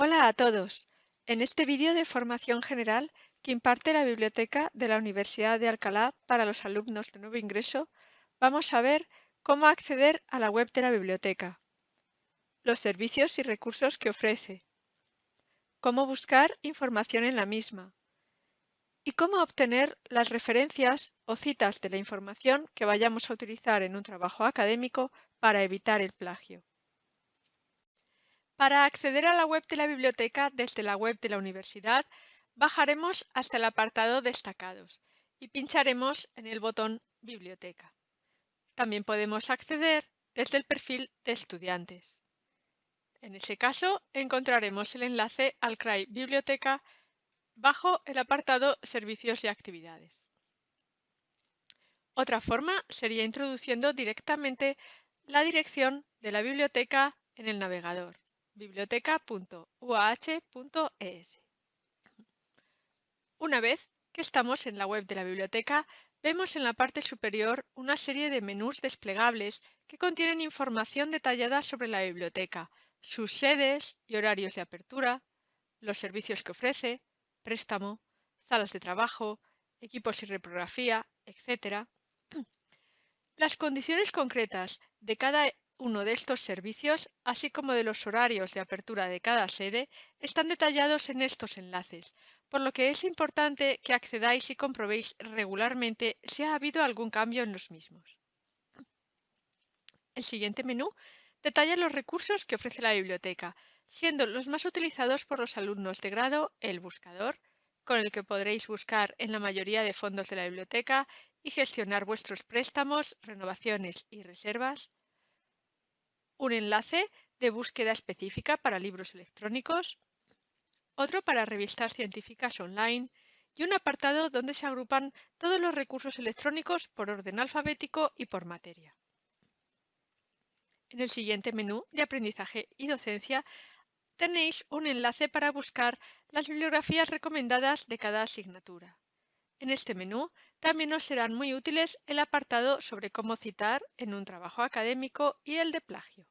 Hola a todos. En este vídeo de formación general que imparte la Biblioteca de la Universidad de Alcalá para los alumnos de nuevo ingreso, vamos a ver cómo acceder a la web de la biblioteca, los servicios y recursos que ofrece, cómo buscar información en la misma y cómo obtener las referencias o citas de la información que vayamos a utilizar en un trabajo académico para evitar el plagio. Para acceder a la web de la biblioteca desde la web de la universidad, bajaremos hasta el apartado Destacados y pincharemos en el botón Biblioteca. También podemos acceder desde el perfil de estudiantes. En ese caso, encontraremos el enlace al CRAI Biblioteca bajo el apartado Servicios y Actividades. Otra forma sería introduciendo directamente la dirección de la biblioteca en el navegador biblioteca.uah.es. Una vez que estamos en la web de la biblioteca, vemos en la parte superior una serie de menús desplegables que contienen información detallada sobre la biblioteca, sus sedes y horarios de apertura, los servicios que ofrece, préstamo, salas de trabajo, equipos y reprografía, etc. Las condiciones concretas de cada uno de estos servicios, así como de los horarios de apertura de cada sede, están detallados en estos enlaces, por lo que es importante que accedáis y comprobéis regularmente si ha habido algún cambio en los mismos. El siguiente menú detalla los recursos que ofrece la biblioteca, siendo los más utilizados por los alumnos de grado el buscador, con el que podréis buscar en la mayoría de fondos de la biblioteca y gestionar vuestros préstamos, renovaciones y reservas, un enlace de búsqueda específica para libros electrónicos, otro para revistas científicas online y un apartado donde se agrupan todos los recursos electrónicos por orden alfabético y por materia. En el siguiente menú de aprendizaje y docencia tenéis un enlace para buscar las bibliografías recomendadas de cada asignatura. En este menú también os serán muy útiles el apartado sobre cómo citar en un trabajo académico y el de plagio.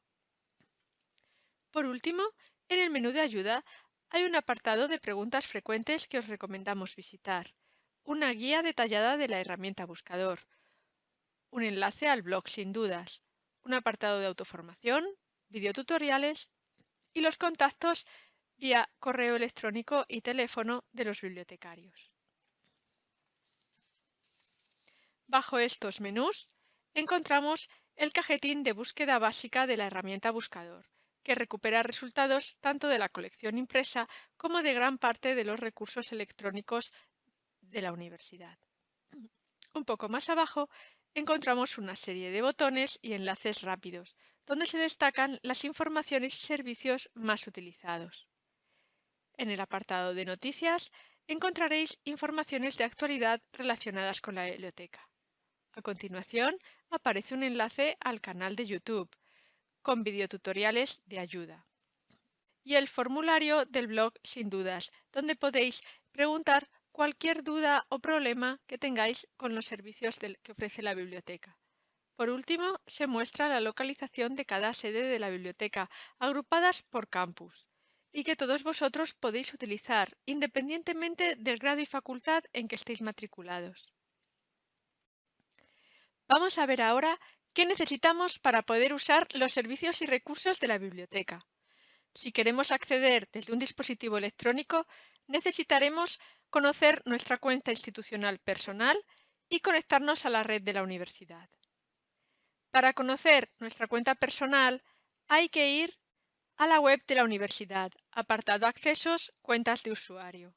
Por último, en el menú de ayuda hay un apartado de preguntas frecuentes que os recomendamos visitar, una guía detallada de la herramienta buscador, un enlace al blog sin dudas, un apartado de autoformación, videotutoriales y los contactos vía correo electrónico y teléfono de los bibliotecarios. Bajo estos menús encontramos el cajetín de búsqueda básica de la herramienta buscador, que recupera resultados tanto de la colección impresa como de gran parte de los recursos electrónicos de la universidad. Un poco más abajo encontramos una serie de botones y enlaces rápidos, donde se destacan las informaciones y servicios más utilizados. En el apartado de noticias encontraréis informaciones de actualidad relacionadas con la biblioteca. A continuación, aparece un enlace al canal de YouTube, con videotutoriales de ayuda. Y el formulario del blog Sin Dudas, donde podéis preguntar cualquier duda o problema que tengáis con los servicios que ofrece la biblioteca. Por último, se muestra la localización de cada sede de la biblioteca, agrupadas por campus, y que todos vosotros podéis utilizar, independientemente del grado y facultad en que estéis matriculados. Vamos a ver ahora qué necesitamos para poder usar los servicios y recursos de la biblioteca. Si queremos acceder desde un dispositivo electrónico, necesitaremos conocer nuestra cuenta institucional personal y conectarnos a la red de la universidad. Para conocer nuestra cuenta personal hay que ir a la web de la universidad, apartado Accesos, Cuentas de usuario.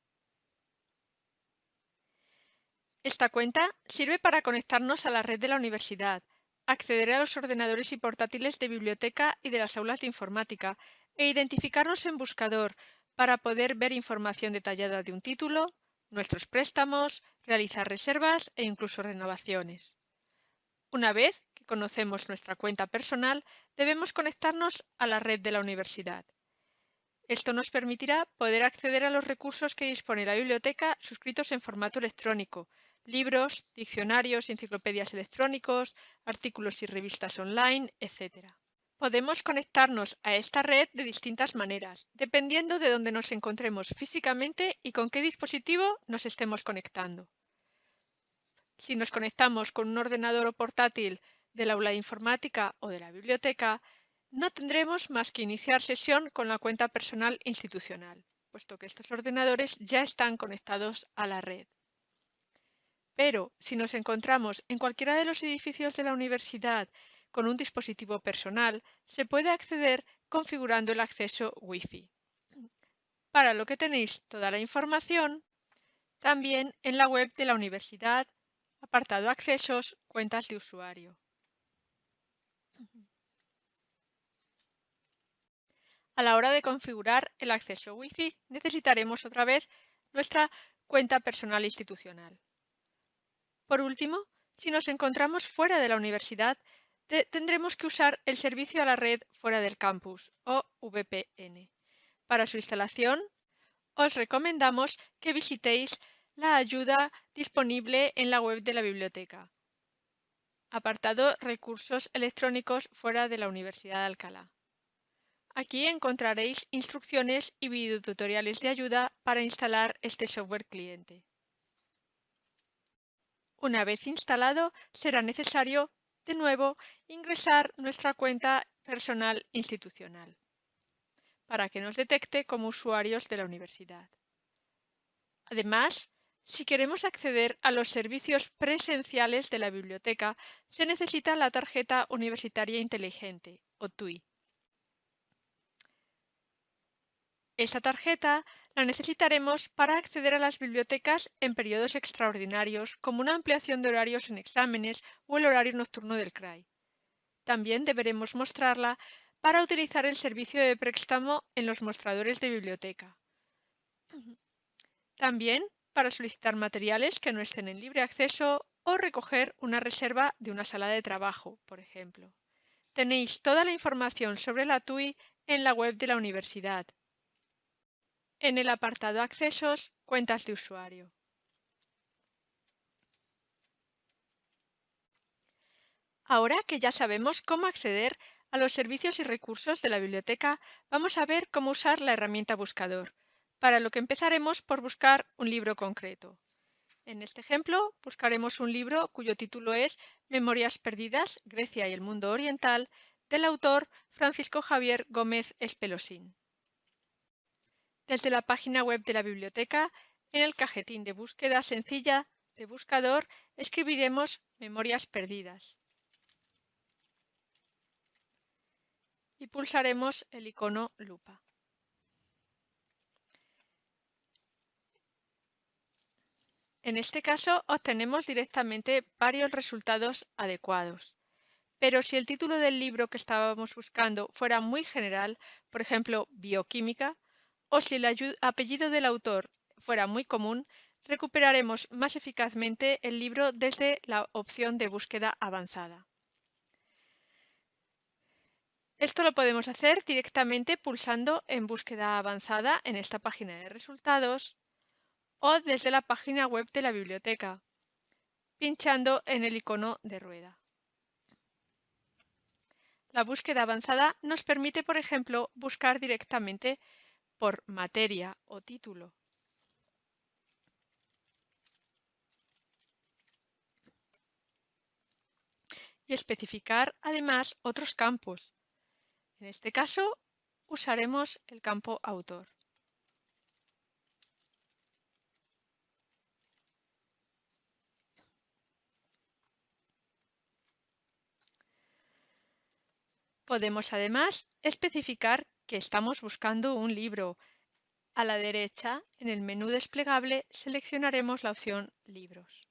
Esta cuenta sirve para conectarnos a la red de la universidad, acceder a los ordenadores y portátiles de biblioteca y de las aulas de informática e identificarnos en buscador para poder ver información detallada de un título, nuestros préstamos, realizar reservas e incluso renovaciones. Una vez que conocemos nuestra cuenta personal, debemos conectarnos a la red de la universidad. Esto nos permitirá poder acceder a los recursos que dispone la biblioteca suscritos en formato electrónico, libros, diccionarios, enciclopedias electrónicos, artículos y revistas online, etc. Podemos conectarnos a esta red de distintas maneras, dependiendo de dónde nos encontremos físicamente y con qué dispositivo nos estemos conectando. Si nos conectamos con un ordenador o portátil del aula de informática o de la biblioteca, no tendremos más que iniciar sesión con la cuenta personal institucional, puesto que estos ordenadores ya están conectados a la red. Pero si nos encontramos en cualquiera de los edificios de la universidad con un dispositivo personal, se puede acceder configurando el acceso Wi-Fi. Para lo que tenéis toda la información también en la web de la universidad, apartado Accesos, cuentas de usuario. A la hora de configurar el acceso Wi-Fi necesitaremos otra vez nuestra cuenta personal institucional. Por último, si nos encontramos fuera de la universidad, tendremos que usar el servicio a la red fuera del campus o VPN. Para su instalación, os recomendamos que visitéis la ayuda disponible en la web de la biblioteca. Apartado Recursos electrónicos fuera de la Universidad de Alcalá. Aquí encontraréis instrucciones y videotutoriales de ayuda para instalar este software cliente. Una vez instalado, será necesario, de nuevo, ingresar nuestra cuenta personal institucional para que nos detecte como usuarios de la universidad. Además, si queremos acceder a los servicios presenciales de la biblioteca, se necesita la tarjeta universitaria inteligente, o TUI. Esa tarjeta la necesitaremos para acceder a las bibliotecas en periodos extraordinarios, como una ampliación de horarios en exámenes o el horario nocturno del CRAI. También deberemos mostrarla para utilizar el servicio de préstamo en los mostradores de biblioteca. También para solicitar materiales que no estén en libre acceso o recoger una reserva de una sala de trabajo, por ejemplo. Tenéis toda la información sobre la TUI en la web de la universidad en el apartado Accesos, Cuentas de usuario. Ahora que ya sabemos cómo acceder a los servicios y recursos de la biblioteca, vamos a ver cómo usar la herramienta Buscador, para lo que empezaremos por buscar un libro concreto. En este ejemplo, buscaremos un libro cuyo título es Memorias perdidas, Grecia y el mundo oriental, del autor Francisco Javier Gómez Espelosín desde la página web de la biblioteca, en el cajetín de búsqueda sencilla de buscador escribiremos Memorias perdidas. Y pulsaremos el icono lupa. En este caso obtenemos directamente varios resultados adecuados. Pero si el título del libro que estábamos buscando fuera muy general, por ejemplo, bioquímica, o si el apellido del autor fuera muy común, recuperaremos más eficazmente el libro desde la opción de búsqueda avanzada. Esto lo podemos hacer directamente pulsando en búsqueda avanzada en esta página de resultados o desde la página web de la biblioteca, pinchando en el icono de rueda. La búsqueda avanzada nos permite, por ejemplo, buscar directamente por materia o título. Y especificar además otros campos. En este caso usaremos el campo autor. Podemos además especificar que estamos buscando un libro. A la derecha, en el menú desplegable, seleccionaremos la opción Libros.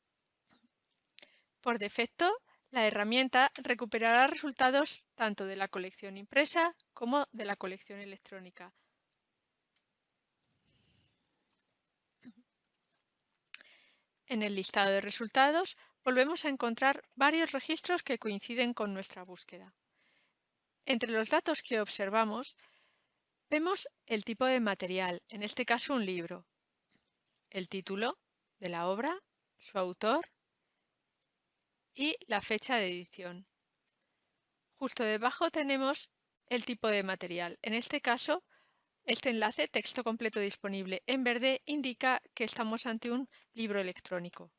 Por defecto, la herramienta recuperará resultados tanto de la colección impresa como de la colección electrónica. En el listado de resultados volvemos a encontrar varios registros que coinciden con nuestra búsqueda. Entre los datos que observamos Vemos el tipo de material, en este caso un libro, el título de la obra, su autor y la fecha de edición. Justo debajo tenemos el tipo de material. En este caso, este enlace, texto completo disponible en verde, indica que estamos ante un libro electrónico.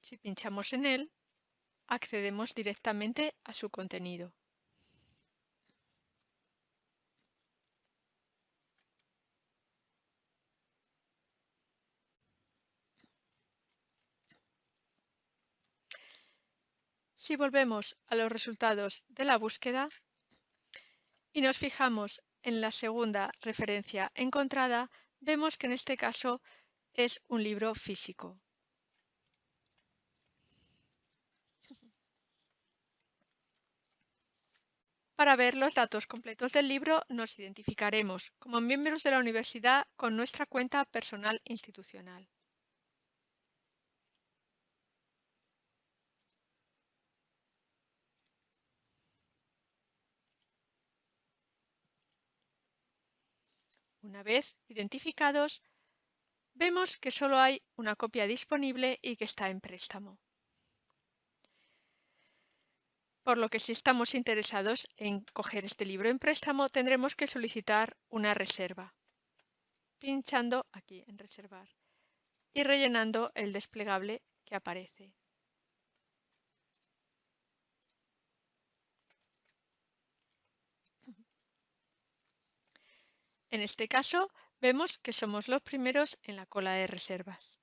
Si pinchamos en él, accedemos directamente a su contenido. Si volvemos a los resultados de la búsqueda y nos fijamos en la segunda referencia encontrada, vemos que en este caso es un libro físico. Para ver los datos completos del libro nos identificaremos como miembros de la universidad con nuestra cuenta personal institucional. Una vez identificados, vemos que solo hay una copia disponible y que está en préstamo. Por lo que si estamos interesados en coger este libro en préstamo, tendremos que solicitar una reserva, pinchando aquí en reservar y rellenando el desplegable que aparece. En este caso, vemos que somos los primeros en la cola de reservas.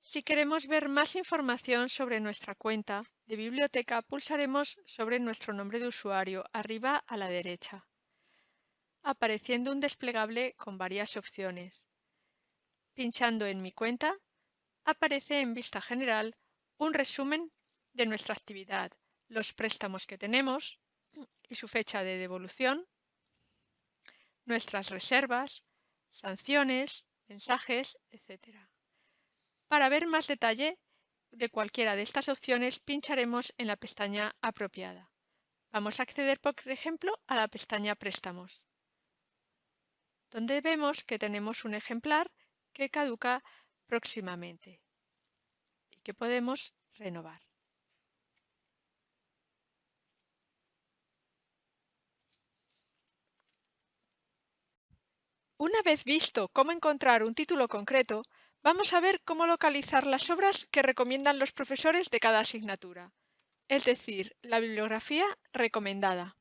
Si queremos ver más información sobre nuestra cuenta de biblioteca, pulsaremos sobre nuestro nombre de usuario arriba a la derecha, apareciendo un desplegable con varias opciones. Pinchando en Mi cuenta, aparece en vista general un resumen de nuestra actividad, los préstamos que tenemos y su fecha de devolución, nuestras reservas, sanciones, mensajes, etc. Para ver más detalle de cualquiera de estas opciones, pincharemos en la pestaña apropiada. Vamos a acceder, por ejemplo, a la pestaña Préstamos, donde vemos que tenemos un ejemplar que caduca próximamente y que podemos renovar. Una vez visto cómo encontrar un título concreto, vamos a ver cómo localizar las obras que recomiendan los profesores de cada asignatura, es decir, la bibliografía recomendada.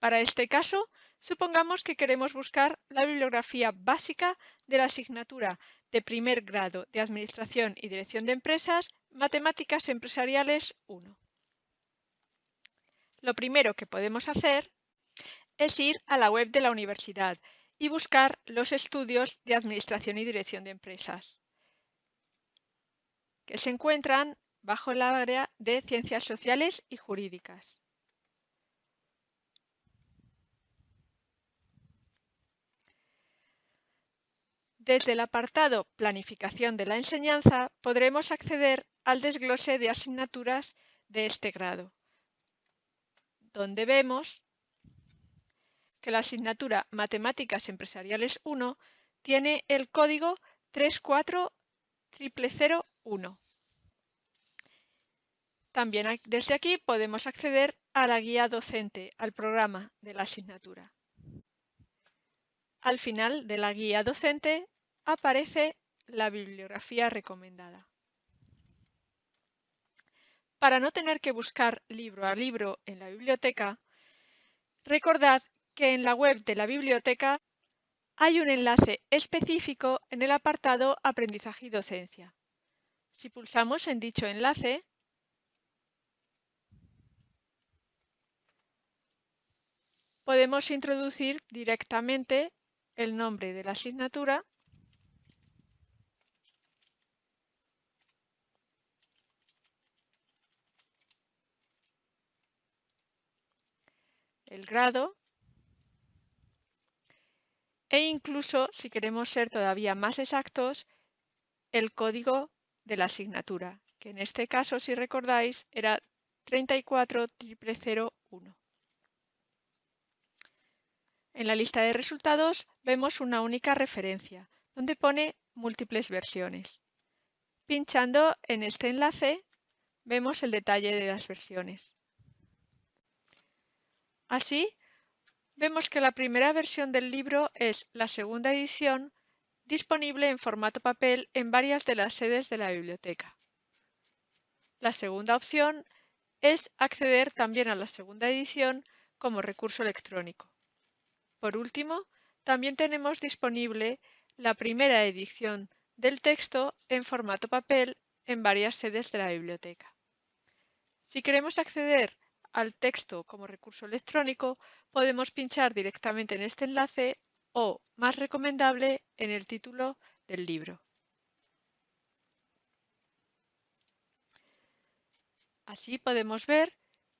Para este caso, supongamos que queremos buscar la bibliografía básica de la asignatura de primer grado de Administración y Dirección de Empresas, Matemáticas Empresariales 1. Lo primero que podemos hacer es ir a la web de la universidad y buscar los estudios de Administración y Dirección de Empresas, que se encuentran bajo el área de Ciencias Sociales y Jurídicas. Desde el apartado Planificación de la enseñanza podremos acceder al desglose de asignaturas de este grado, donde vemos que la asignatura Matemáticas Empresariales 1 tiene el código 34001. También desde aquí podemos acceder a la guía docente, al programa de la asignatura. Al final de la guía docente aparece la bibliografía recomendada. Para no tener que buscar libro a libro en la biblioteca, recordad que en la web de la biblioteca hay un enlace específico en el apartado Aprendizaje y docencia. Si pulsamos en dicho enlace, podemos introducir directamente el nombre de la asignatura el grado e incluso, si queremos ser todavía más exactos, el código de la asignatura, que en este caso, si recordáis, era 34001. En la lista de resultados vemos una única referencia, donde pone múltiples versiones. Pinchando en este enlace, vemos el detalle de las versiones. Así, vemos que la primera versión del libro es la segunda edición disponible en formato papel en varias de las sedes de la biblioteca. La segunda opción es acceder también a la segunda edición como recurso electrónico. Por último, también tenemos disponible la primera edición del texto en formato papel en varias sedes de la biblioteca. Si queremos acceder al texto como recurso electrónico, podemos pinchar directamente en este enlace o, más recomendable, en el título del libro. Así podemos ver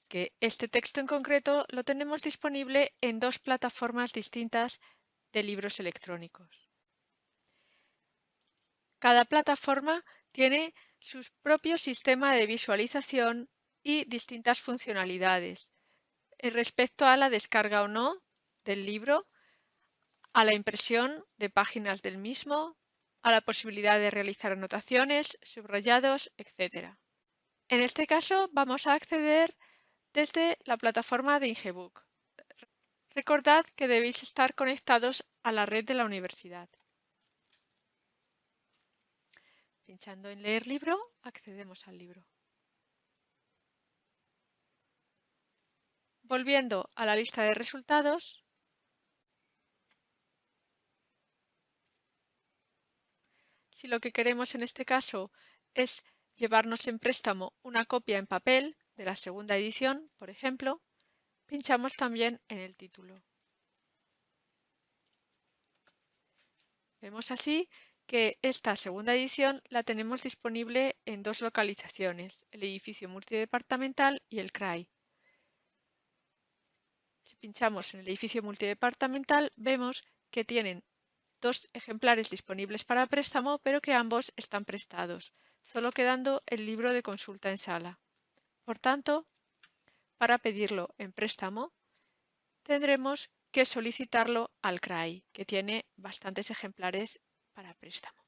que este texto en concreto lo tenemos disponible en dos plataformas distintas de libros electrónicos. Cada plataforma tiene su propio sistema de visualización y distintas funcionalidades respecto a la descarga o no del libro, a la impresión de páginas del mismo, a la posibilidad de realizar anotaciones, subrayados, etc. En este caso vamos a acceder desde la plataforma de Ingebook. Recordad que debéis estar conectados a la red de la universidad. Pinchando en Leer libro, accedemos al libro. Volviendo a la lista de resultados, si lo que queremos en este caso es llevarnos en préstamo una copia en papel de la segunda edición, por ejemplo, pinchamos también en el título. Vemos así que esta segunda edición la tenemos disponible en dos localizaciones, el edificio multidepartamental y el CRAI. Si pinchamos en el edificio multidepartamental, vemos que tienen dos ejemplares disponibles para préstamo, pero que ambos están prestados, solo quedando el libro de consulta en sala. Por tanto, para pedirlo en préstamo, tendremos que solicitarlo al CRAI, que tiene bastantes ejemplares para préstamo.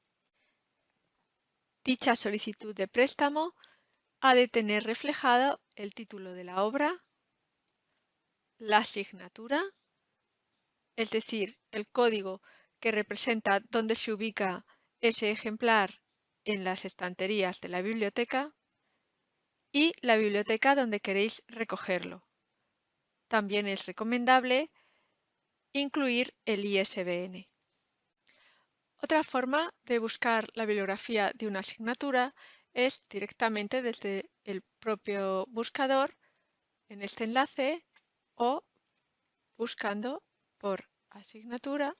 Dicha solicitud de préstamo ha de tener reflejado el título de la obra, la asignatura, es decir, el código que representa dónde se ubica ese ejemplar en las estanterías de la biblioteca y la biblioteca donde queréis recogerlo. También es recomendable incluir el ISBN. Otra forma de buscar la bibliografía de una asignatura es directamente desde el propio buscador en este enlace o buscando por asignatura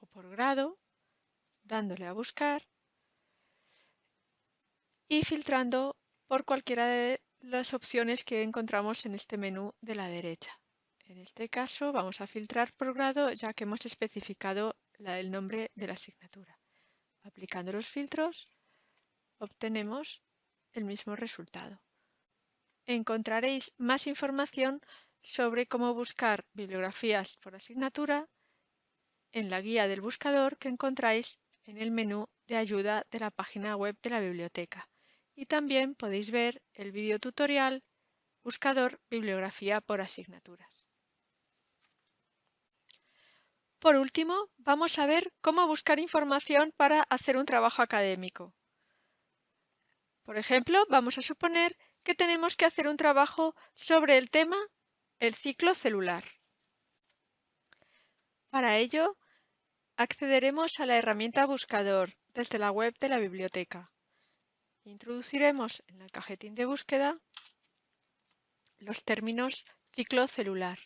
o por grado, dándole a buscar y filtrando por cualquiera de las opciones que encontramos en este menú de la derecha. En este caso vamos a filtrar por grado ya que hemos especificado el nombre de la asignatura. Aplicando los filtros obtenemos el mismo resultado. Encontraréis más información sobre cómo buscar bibliografías por asignatura en la guía del buscador que encontráis en el menú de ayuda de la página web de la biblioteca. Y también podéis ver el video tutorial Buscador Bibliografía por asignaturas. Por último, vamos a ver cómo buscar información para hacer un trabajo académico. Por ejemplo, vamos a suponer que tenemos que hacer un trabajo sobre el tema el ciclo celular. Para ello, accederemos a la herramienta Buscador desde la web de la biblioteca. Introduciremos en el cajetín de búsqueda los términos ciclo celular.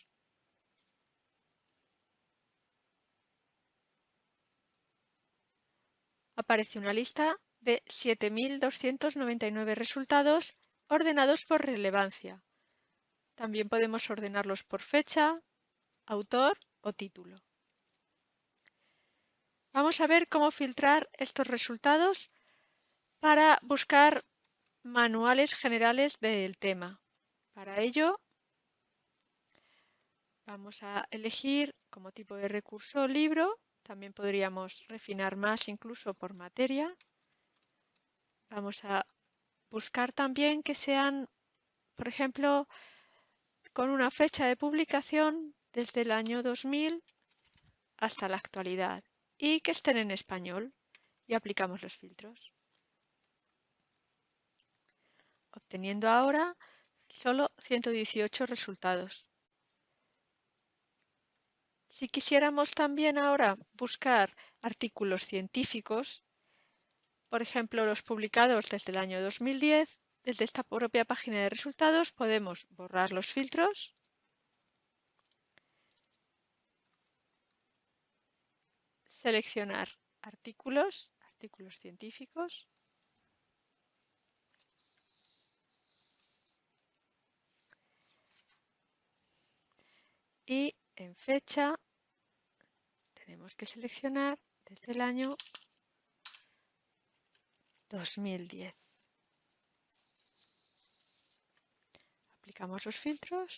Aparece una lista de 7.299 resultados ordenados por relevancia. También podemos ordenarlos por fecha, autor o título. Vamos a ver cómo filtrar estos resultados para buscar manuales generales del tema. Para ello, vamos a elegir como tipo de recurso libro. También podríamos refinar más incluso por materia. Vamos a buscar también que sean, por ejemplo, con una fecha de publicación desde el año 2000 hasta la actualidad y que estén en español y aplicamos los filtros. Obteniendo ahora solo 118 resultados. Si quisiéramos también ahora buscar artículos científicos, por ejemplo los publicados desde el año 2010, desde esta propia página de resultados podemos borrar los filtros. Seleccionar artículos, artículos científicos. Y en fecha tenemos que seleccionar desde el año 2010. Aplicamos los filtros.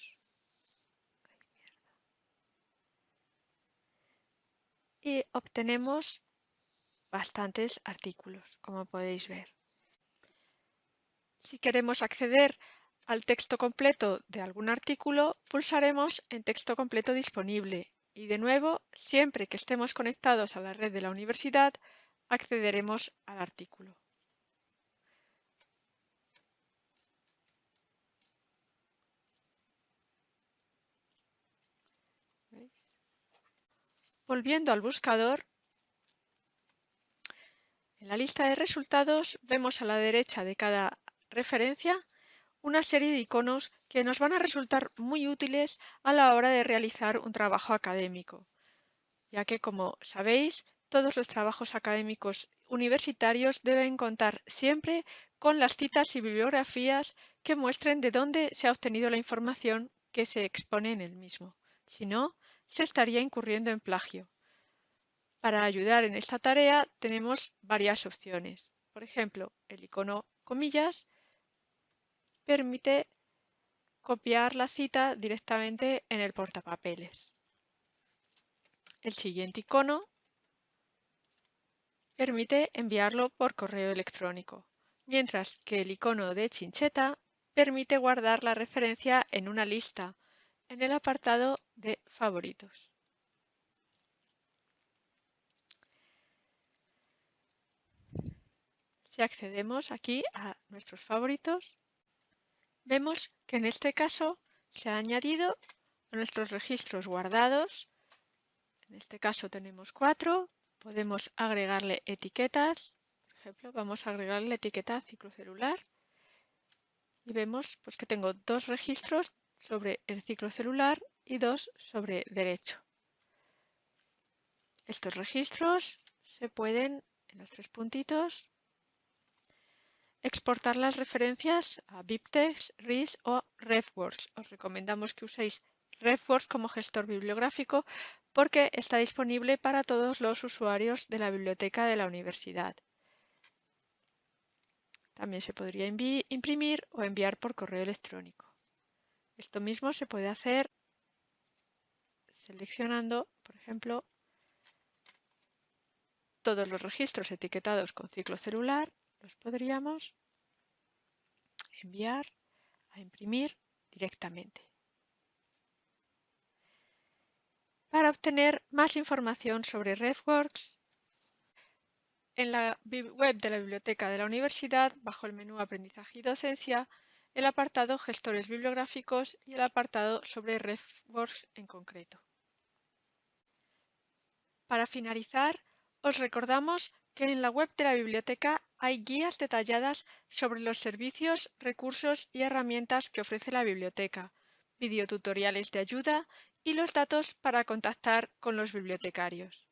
Y obtenemos bastantes artículos, como podéis ver. Si queremos acceder al texto completo de algún artículo, pulsaremos en texto completo disponible y de nuevo, siempre que estemos conectados a la red de la universidad, accederemos al artículo. Volviendo al buscador, en la lista de resultados vemos a la derecha de cada referencia una serie de iconos que nos van a resultar muy útiles a la hora de realizar un trabajo académico, ya que, como sabéis, todos los trabajos académicos universitarios deben contar siempre con las citas y bibliografías que muestren de dónde se ha obtenido la información que se expone en el mismo. Si no, se estaría incurriendo en plagio. Para ayudar en esta tarea tenemos varias opciones. Por ejemplo, el icono comillas permite copiar la cita directamente en el portapapeles. El siguiente icono permite enviarlo por correo electrónico, mientras que el icono de chincheta permite guardar la referencia en una lista en el apartado de favoritos. Si accedemos aquí a nuestros favoritos, vemos que en este caso se ha añadido a nuestros registros guardados. En este caso tenemos cuatro. Podemos agregarle etiquetas. Por ejemplo, vamos a agregarle la etiqueta ciclo celular. Y vemos pues, que tengo dos registros sobre el ciclo celular y dos sobre derecho. Estos registros se pueden, en los tres puntitos, exportar las referencias a BibTeX, RIS o RefWorks. Os recomendamos que uséis RefWorks como gestor bibliográfico porque está disponible para todos los usuarios de la biblioteca de la universidad. También se podría imprimir o enviar por correo electrónico. Esto mismo se puede hacer seleccionando, por ejemplo, todos los registros etiquetados con ciclo celular, los podríamos enviar a imprimir directamente. Para obtener más información sobre RefWorks, en la web de la biblioteca de la universidad, bajo el menú Aprendizaje y Docencia, el apartado Gestores bibliográficos y el apartado sobre RefWorks en concreto. Para finalizar, os recordamos que en la web de la biblioteca hay guías detalladas sobre los servicios, recursos y herramientas que ofrece la biblioteca, videotutoriales de ayuda y los datos para contactar con los bibliotecarios.